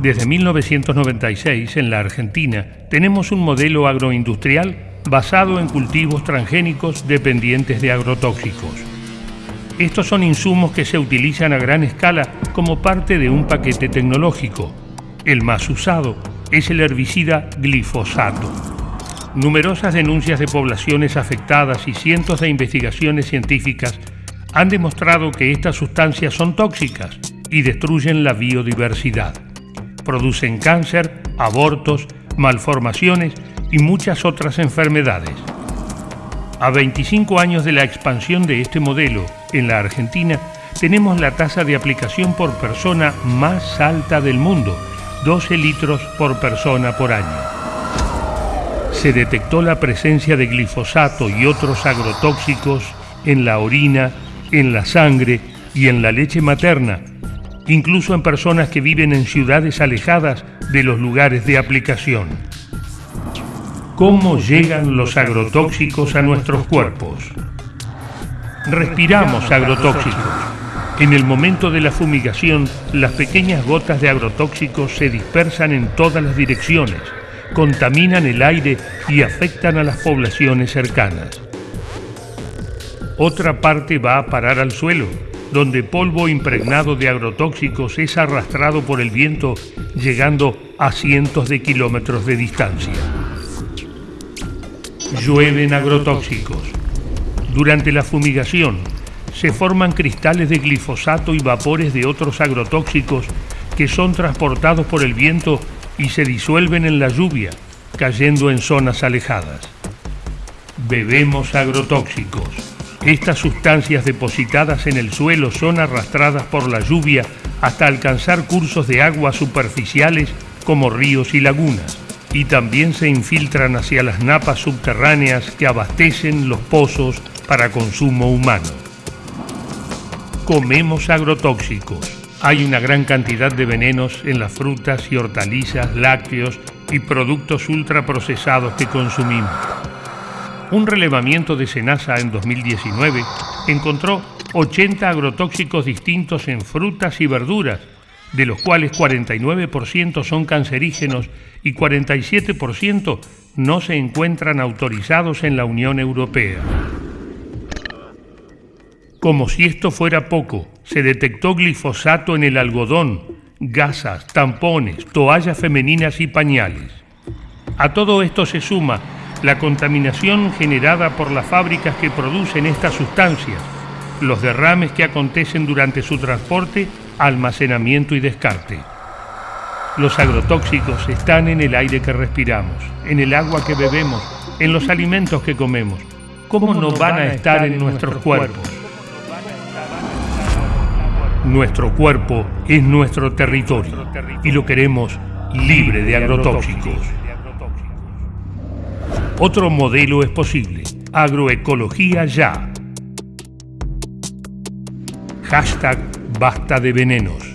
Desde 1996, en la Argentina, tenemos un modelo agroindustrial basado en cultivos transgénicos dependientes de agrotóxicos. Estos son insumos que se utilizan a gran escala como parte de un paquete tecnológico. El más usado es el herbicida glifosato. Numerosas denuncias de poblaciones afectadas y cientos de investigaciones científicas han demostrado que estas sustancias son tóxicas y destruyen la biodiversidad. Producen cáncer, abortos, malformaciones y muchas otras enfermedades. A 25 años de la expansión de este modelo en la Argentina, tenemos la tasa de aplicación por persona más alta del mundo, 12 litros por persona por año se detectó la presencia de glifosato y otros agrotóxicos en la orina, en la sangre y en la leche materna, incluso en personas que viven en ciudades alejadas de los lugares de aplicación. ¿Cómo llegan los agrotóxicos a nuestros cuerpos? Respiramos agrotóxicos. En el momento de la fumigación, las pequeñas gotas de agrotóxicos se dispersan en todas las direcciones contaminan el aire y afectan a las poblaciones cercanas. Otra parte va a parar al suelo, donde polvo impregnado de agrotóxicos es arrastrado por el viento llegando a cientos de kilómetros de distancia. Llueven agrotóxicos. Durante la fumigación se forman cristales de glifosato y vapores de otros agrotóxicos que son transportados por el viento y se disuelven en la lluvia, cayendo en zonas alejadas. Bebemos agrotóxicos. Estas sustancias depositadas en el suelo son arrastradas por la lluvia hasta alcanzar cursos de agua superficiales como ríos y lagunas, y también se infiltran hacia las napas subterráneas que abastecen los pozos para consumo humano. Comemos agrotóxicos hay una gran cantidad de venenos en las frutas y hortalizas, lácteos y productos ultraprocesados que consumimos. Un relevamiento de Senasa en 2019 encontró 80 agrotóxicos distintos en frutas y verduras, de los cuales 49% son cancerígenos y 47% no se encuentran autorizados en la Unión Europea. Como si esto fuera poco, se detectó glifosato en el algodón, gasas, tampones, toallas femeninas y pañales. A todo esto se suma la contaminación generada por las fábricas que producen estas sustancias, los derrames que acontecen durante su transporte, almacenamiento y descarte. Los agrotóxicos están en el aire que respiramos, en el agua que bebemos, en los alimentos que comemos. ¿Cómo no van a estar en nuestros cuerpos? Nuestro cuerpo es nuestro territorio y lo queremos libre de agrotóxicos. Otro modelo es posible. Agroecología ya. Hashtag basta de venenos.